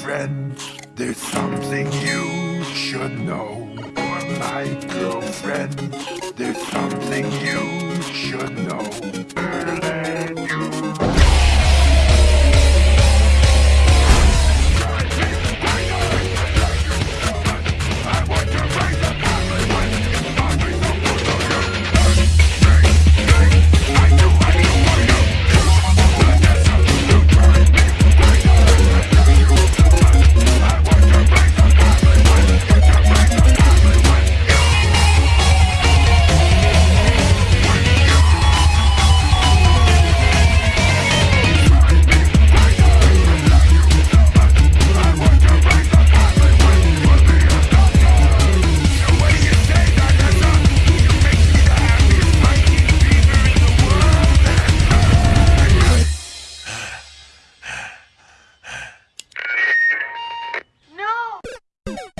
girlfriend. There's something you should know. You're my girlfriend. There's something you you